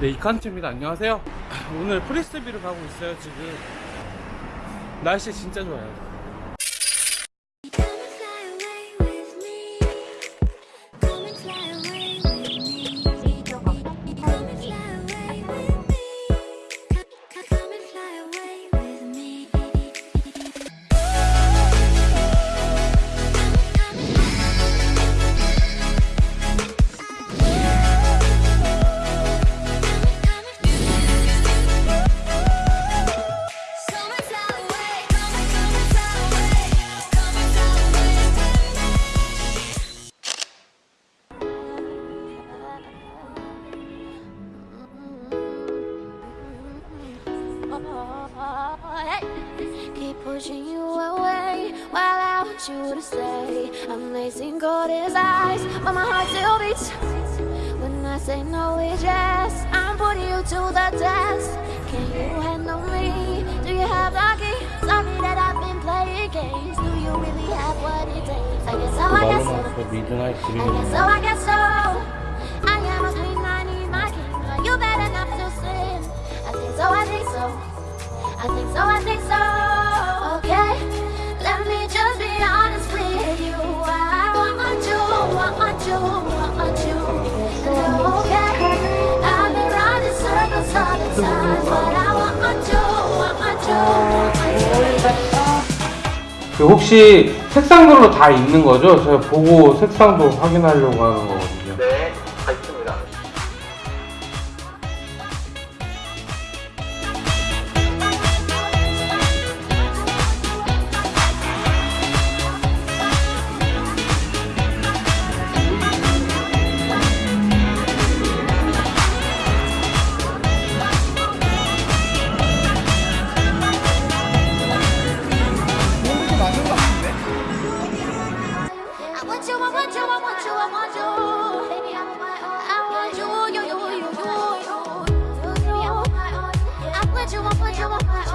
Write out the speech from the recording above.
네, 이칸트입니다. 안녕하세요. 오늘 프리스비를 가고 있어요, 지금. 날씨 진짜 좋아요. Keep pushing you away While I want you to stay Amazing cold his eyes But my heart still beats When I say no it's yes I'm putting you to the test Can you handle me? Do you have the key? Sorry that I've been playing games Do you really have what it takes? I guess so, I guess so I guess so, I guess so I think so, I think so. Okay, let me just be honest with you. I want you, want you, want you. And okay, I've been running circles all the time, but I want you, want you, want you. 그 혹시 색상별로 다 있는 거죠? 제가 보고 색상도 확인하려고 하는 거거든요. 네, my